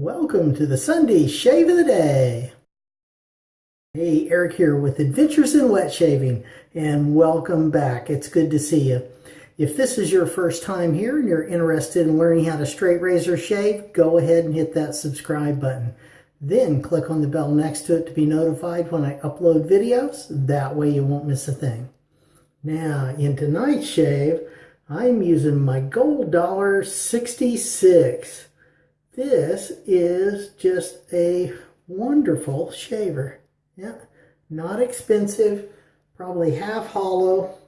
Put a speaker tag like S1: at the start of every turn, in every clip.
S1: Welcome to the Sunday Shave of the Day. Hey, Eric here with Adventures in Wet Shaving, and welcome back. It's good to see you. If this is your first time here and you're interested in learning how to straight razor shave, go ahead and hit that subscribe button. Then click on the bell next to it to be notified when I upload videos. That way you won't miss a thing. Now, in tonight's shave, I'm using my Gold Dollar 66. This is just a wonderful shaver. Yeah, not expensive, probably half hollow,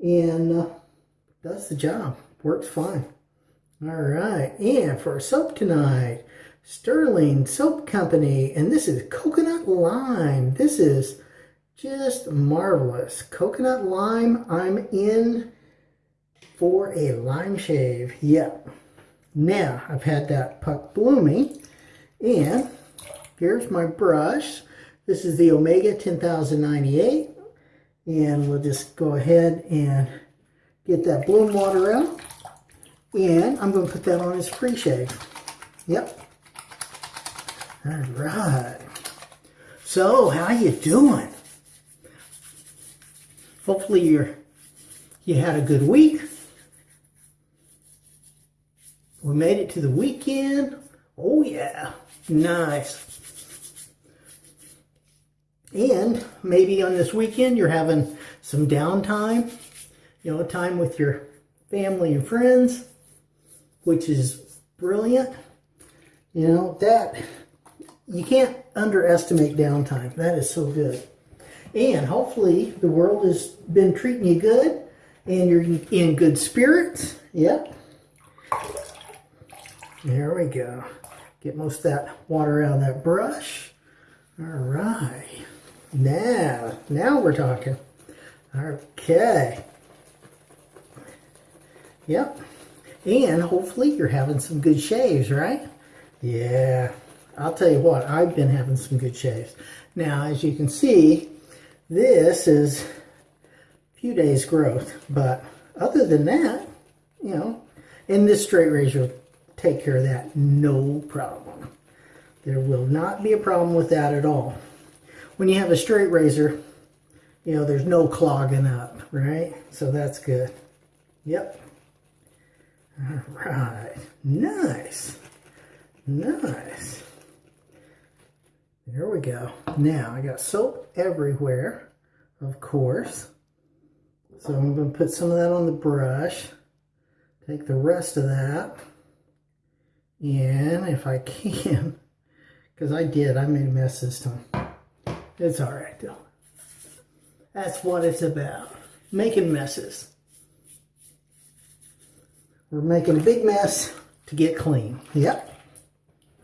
S1: and uh, does the job. Works fine. All right, and for soap tonight, Sterling Soap Company, and this is coconut lime. This is just marvelous. Coconut lime, I'm in for a lime shave. Yep. Now, I've had that puck blooming, and here's my brush. This is the Omega 10098, and we'll just go ahead and get that bloom water out, and I'm going to put that on his pre-shave. Yep. All right. So, how you doing? Hopefully you're you had a good week. We made it to the weekend. Oh yeah, nice. And maybe on this weekend you're having some downtime, you know, time with your family and friends, which is brilliant. You know, that, you can't underestimate downtime. That is so good. And hopefully the world has been treating you good and you're in good spirits. Yep. There we go. Get most of that water out of that brush. All right. Now, now we're talking. Okay. Yep. And hopefully you're having some good shaves, right? Yeah. I'll tell you what, I've been having some good shaves. Now, as you can see, this is a few days growth, but other than that, you know, in this straight razor take care of that. No problem. There will not be a problem with that at all. When you have a straight razor, you know, there's no clogging up, right? So that's good. Yep. All right. Nice. Nice. There we go. Now, I got soap everywhere, of course. So I'm going to put some of that on the brush. Take the rest of that. And if I can, because I did, I made a mess this time. It's all right though. That's what it's about. Making messes. We're making a big mess to get clean. Yep.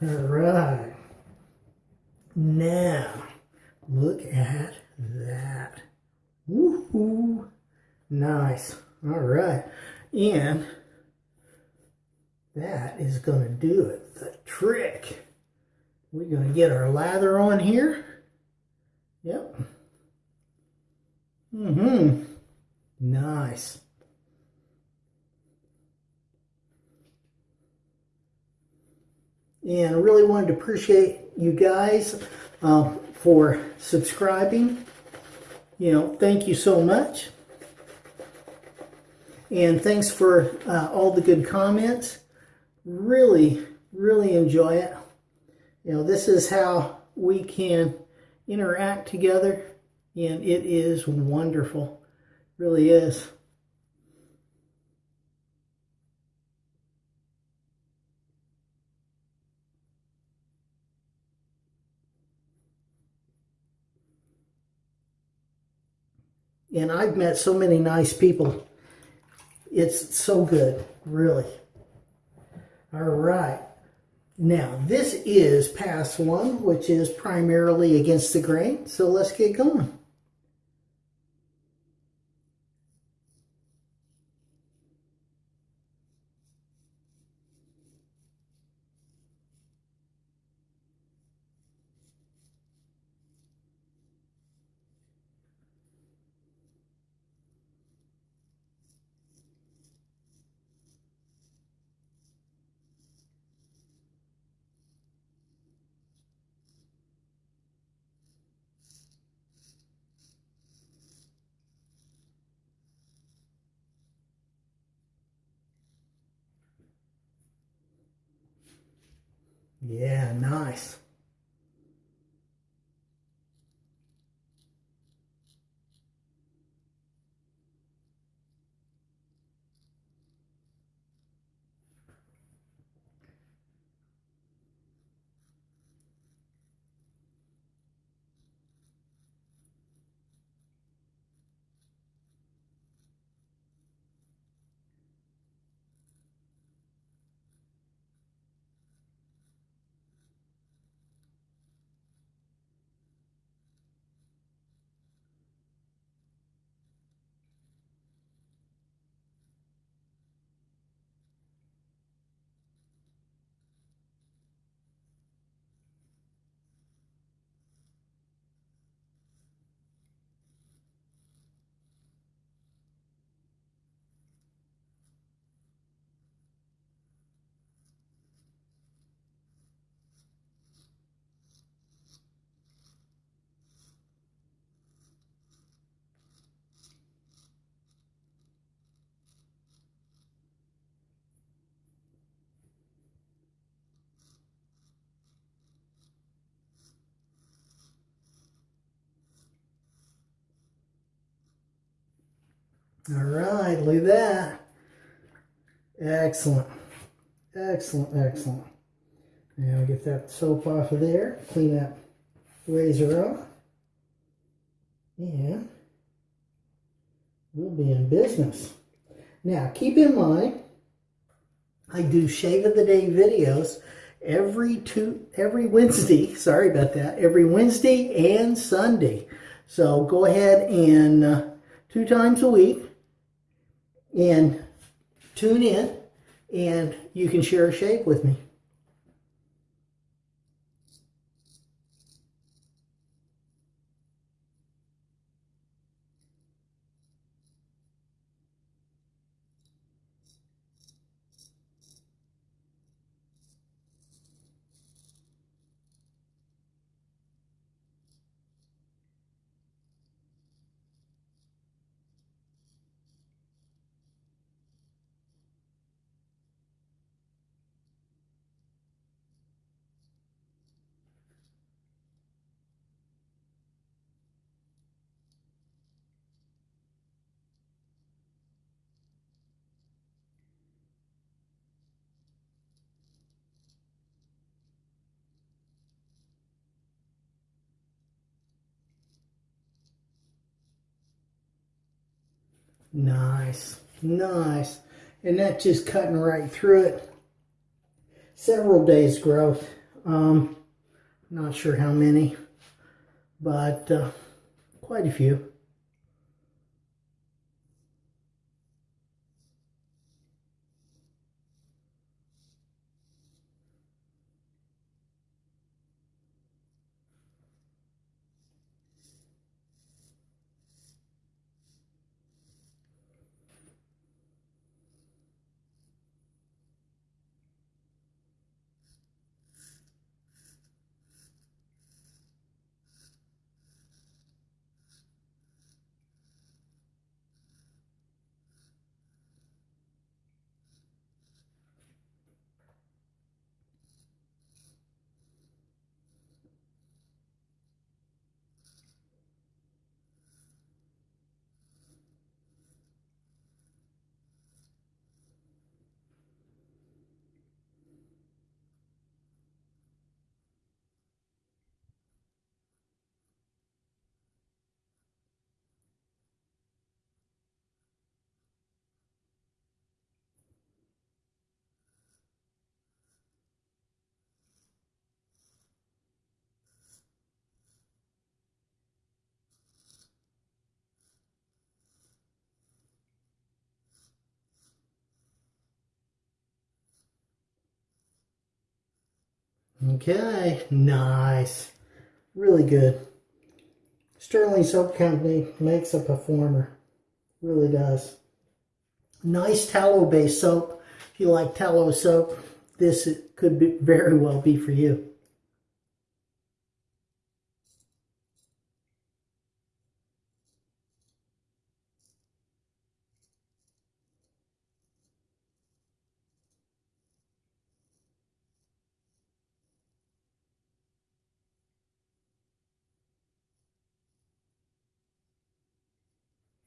S1: All right. Now, look at that. Woohoo. Nice. All right. And that is going to do it. The trick. We're going to get our lather on here. Yep. Mm-hmm. Nice. And I really wanted to appreciate you guys uh, for subscribing. You know, thank you so much. And thanks for uh, all the good comments really, really enjoy it. You know, this is how we can interact together, and it is wonderful. It really is. And I've met so many nice people. It's so good, really. All right. Now, this is pass one, which is primarily against the grain. So let's get going. Yeah, nice. All right, look at that. Excellent. Excellent, excellent. Now get that soap off of there. Clean that razor off. And we'll be in business. Now, keep in mind, I do shave of the day videos every two every Wednesday. Sorry about that. Every Wednesday and Sunday. So go ahead and uh, two times a week and tune in and you can share a shave with me. Nice, nice. And that's just cutting right through it. Several days growth. Um, not sure how many, but uh, quite a few. Okay, nice. Really good. Sterling Soap Company makes a performer. Really does. Nice tallow-based soap. If you like tallow soap, this could be, very well be for you.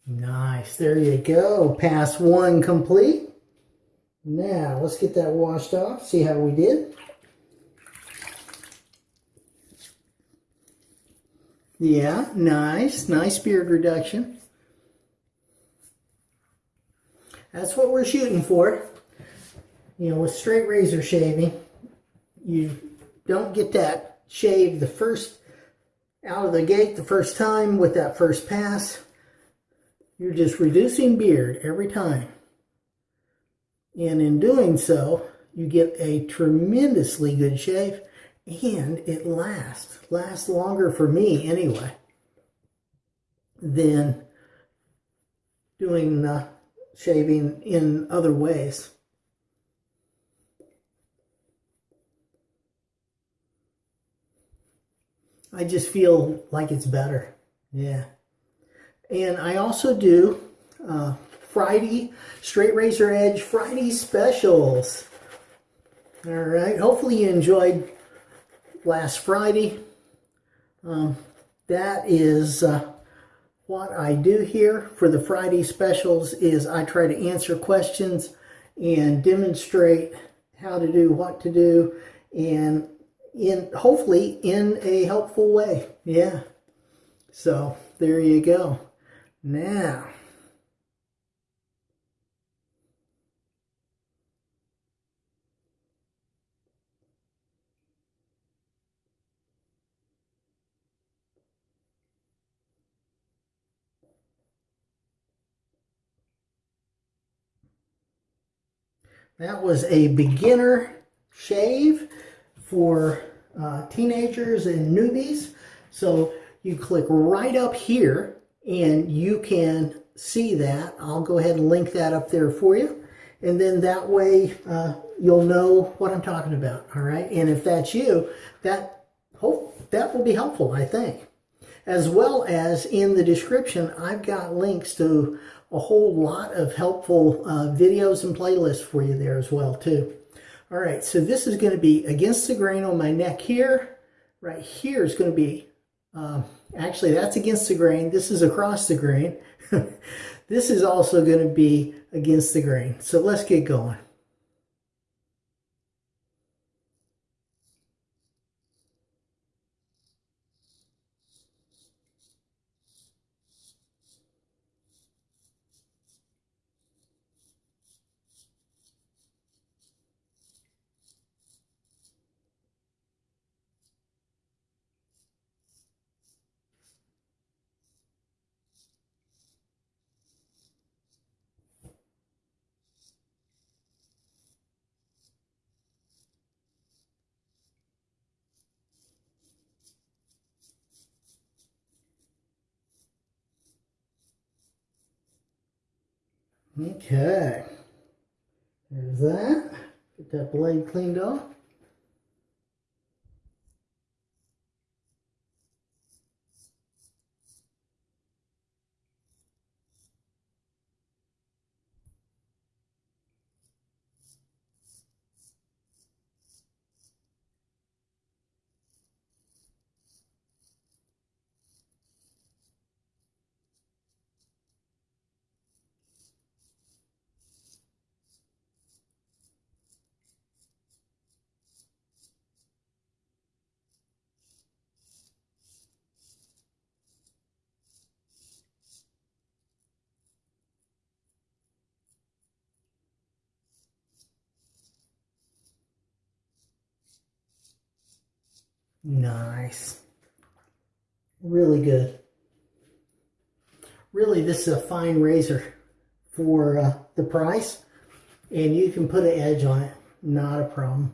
S1: Nice. There you go. Pass one complete. Now, let's get that washed off. See how we did. Yeah, nice. Nice beard reduction. That's what we're shooting for. You know, with straight razor shaving, you don't get that shave the first out of the gate the first time with that first pass. You're just reducing beard every time. And in doing so, you get a tremendously good shave and it lasts. Lasts longer for me anyway than doing the shaving in other ways. I just feel like it's better. Yeah. And I also do uh, Friday, Straight Razor Edge Friday specials. All right. Hopefully you enjoyed last Friday. Um, that is uh, what I do here for the Friday specials is I try to answer questions and demonstrate how to do what to do and in hopefully in a helpful way. Yeah. So there you go. Now, That was a beginner shave for uh, teenagers and newbies. So you click right up here and you can see that. I'll go ahead and link that up there for you. And then that way uh, you'll know what I'm talking about. All right. And if that's you, that hope that will be helpful, I think. As well as in the description, I've got links to a whole lot of helpful uh, videos and playlists for you there as well too. All right, so this is going to be against the grain on my neck here. Right here is going to be, um, actually that's against the grain. This is across the grain. this is also going to be against the grain. So let's get going. Okay. There's that. Get that blade cleaned off. Nice. Really good. Really, this is a fine razor for uh, the price. And you can put an edge on it. Not a problem.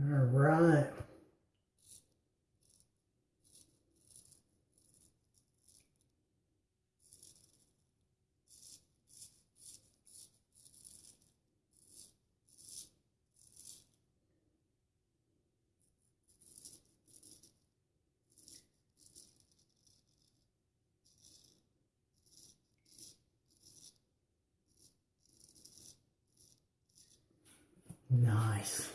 S1: All right. Nice.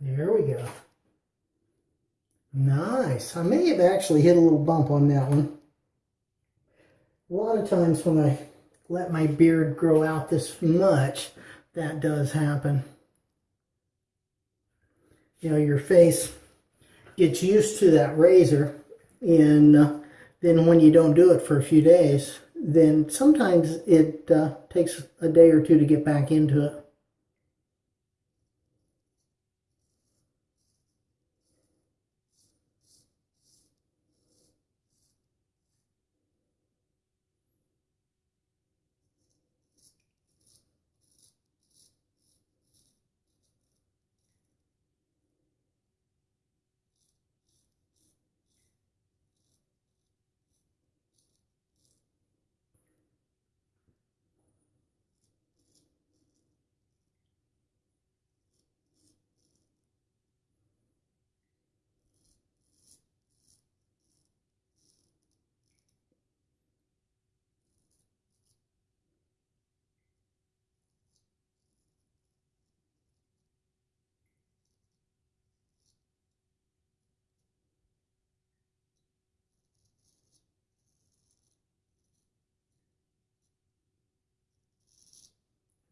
S1: There we go. Nice. I may have actually hit a little bump on that one. A lot of times when I let my beard grow out this much, that does happen. You know, your face gets used to that razor and uh, then when you don't do it for a few days, then sometimes it uh, takes a day or two to get back into it.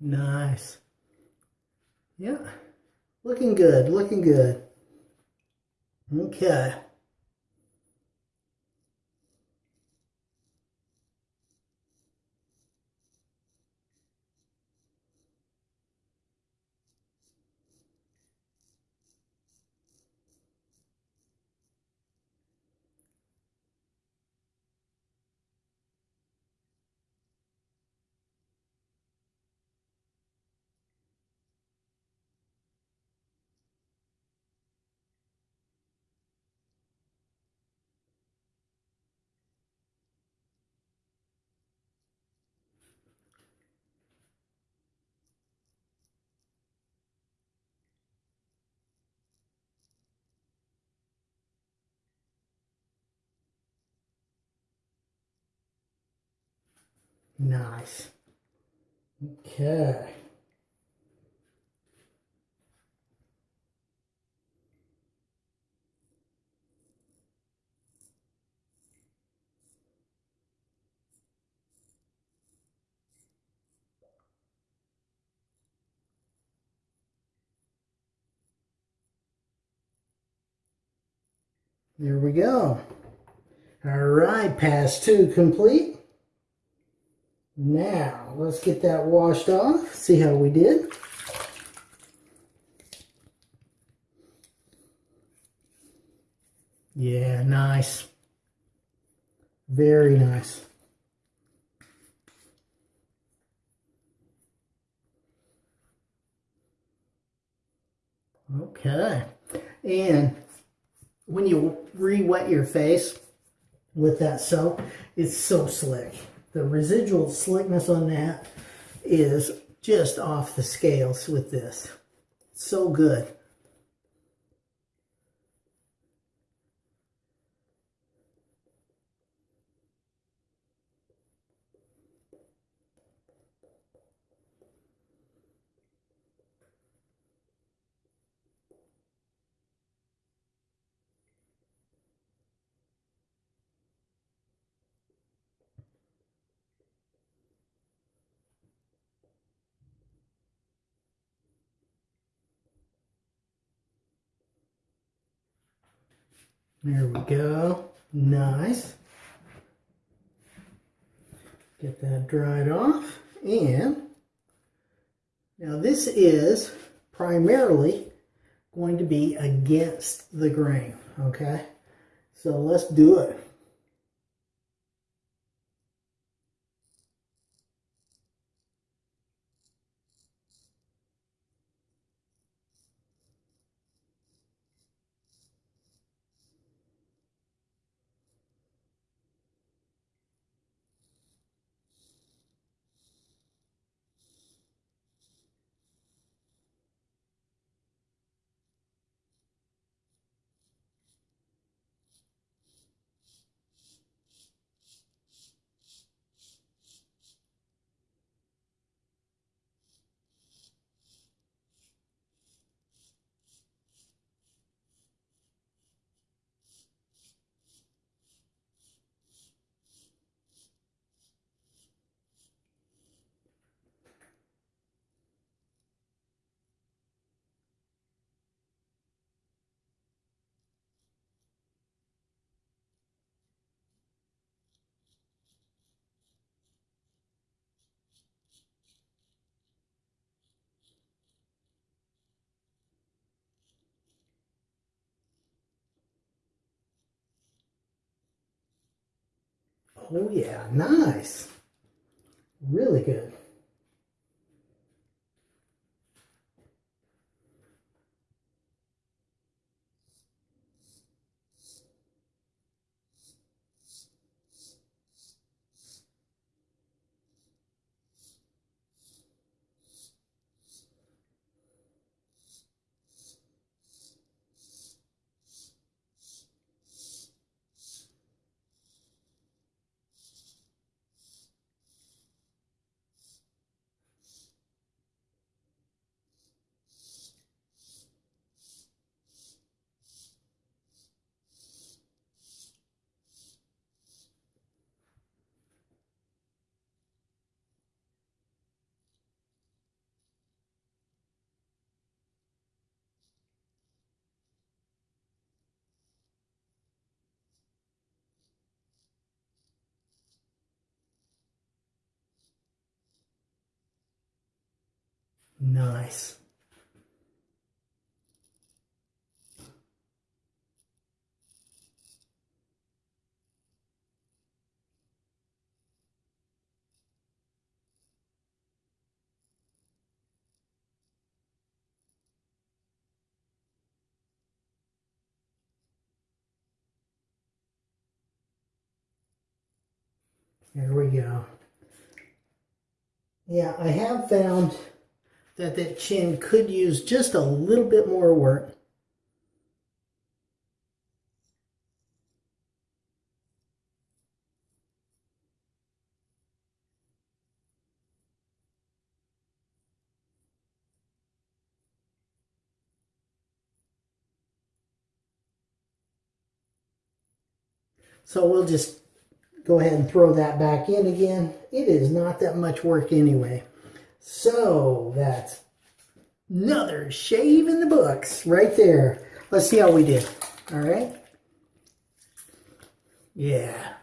S1: Nice. Yeah. Looking good. Looking good. Okay. Nice. Okay. There we go. All right, pass two complete. Now, let's get that washed off, see how we did. Yeah, nice. Very nice. Okay. And when you re-wet your face with that soap, it's so slick. The residual slickness on that is just off the scales with this. So good. There we go. Nice. Get that dried off. And now this is primarily going to be against the grain, okay? So let's do it. Oh yeah, nice. Really good. Nice. There we go. Yeah, I have found that that chin could use just a little bit more work. So we'll just go ahead and throw that back in again. It is not that much work anyway. So that's another shave in the books right there. Let's see how we did. All right. Yeah.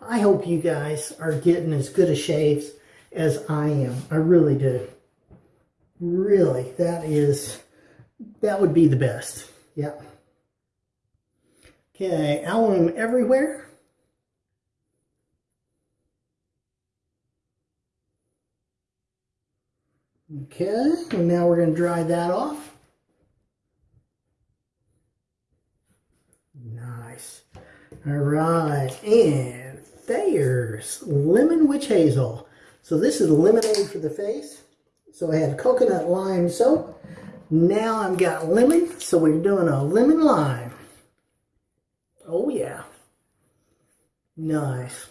S1: I hope you guys are getting as good a shaves as I am. I really do. Really, that is, that would be the best. Yeah. Okay, alum everywhere. Okay, and now we're going to dry that off. Nice. All right, and there's lemon witch hazel. So this is lemonade for the face. So I had coconut lime soap. Now I've got lemon, so we're doing a lemon lime. Oh yeah. Nice.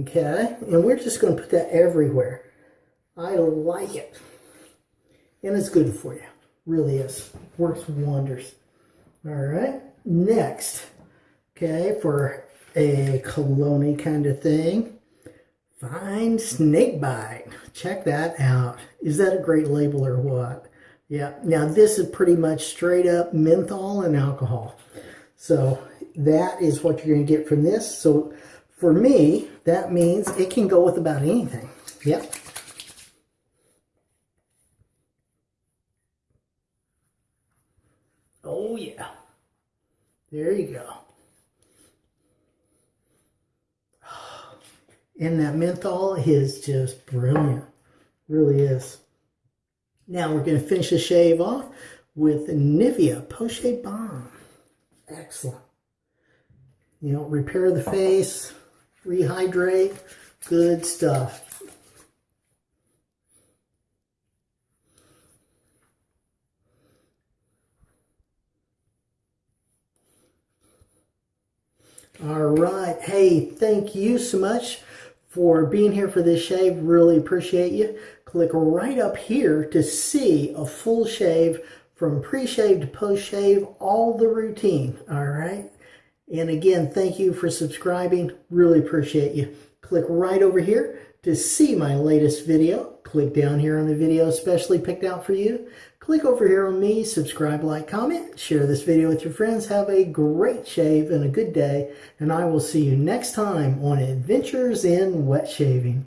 S1: Okay, and we're just going to put that everywhere. I like it. And it's good for you. Really is. Works wonders. All right. Next, okay, for a cologne kind of thing, Fine Snake Bite. Check that out. Is that a great label or what? Yeah. Now, this is pretty much straight up menthol and alcohol. So that is what you're going to get from this. So for me, that means it can go with about anything. Yep. Oh, yeah. There you go. And that menthol is just brilliant. Really is. Now we're going to finish the shave off with Nivea Post-Shave Balm. Excellent. You know, repair the face, rehydrate, good stuff. All right. Hey, thank you so much for being here for this shave. Really appreciate you. Click right up here to see a full shave from pre-shave to post-shave, all the routine, all right? And again, thank you for subscribing. Really appreciate you. Click right over here to see my latest video. Click down here on the video especially picked out for you. Click over here on me, subscribe, like, comment, share this video with your friends. Have a great shave and a good day. And I will see you next time on Adventures in Wet Shaving.